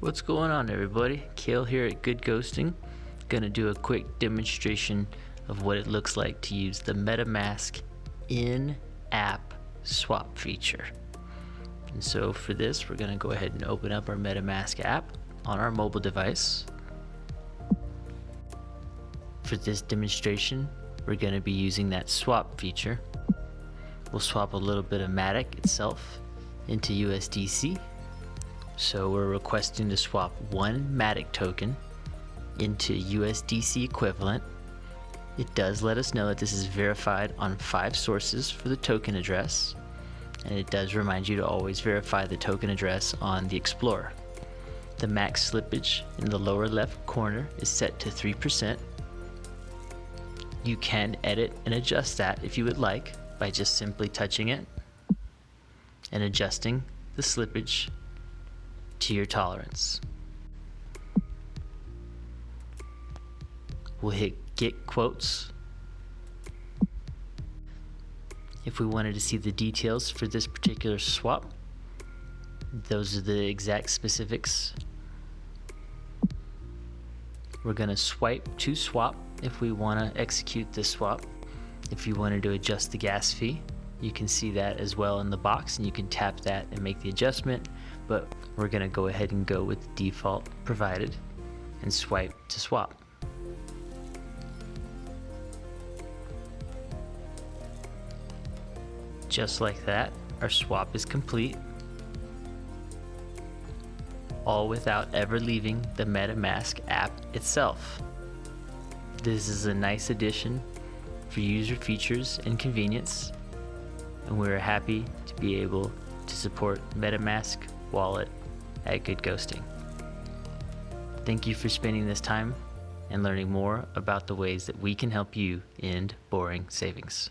What's going on everybody? Kale here at Good Ghosting. Gonna do a quick demonstration of what it looks like to use the MetaMask in-app swap feature. And so for this, we're gonna go ahead and open up our MetaMask app on our mobile device. For this demonstration, we're gonna be using that swap feature. We'll swap a little bit of Matic itself into USDC so we're requesting to swap one Matic token into USDC equivalent. It does let us know that this is verified on five sources for the token address. And it does remind you to always verify the token address on the Explorer. The max slippage in the lower left corner is set to 3%. You can edit and adjust that if you would like by just simply touching it and adjusting the slippage to your tolerance. We'll hit get quotes. If we wanted to see the details for this particular swap, those are the exact specifics. We're going to swipe to swap if we want to execute this swap. If you wanted to adjust the gas fee, you can see that as well in the box and you can tap that and make the adjustment. But we're gonna go ahead and go with default provided and swipe to swap. Just like that our swap is complete. All without ever leaving the MetaMask app itself. This is a nice addition for user features and convenience and we're happy to be able to support MetaMask wallet at Good Ghosting. Thank you for spending this time and learning more about the ways that we can help you end boring savings.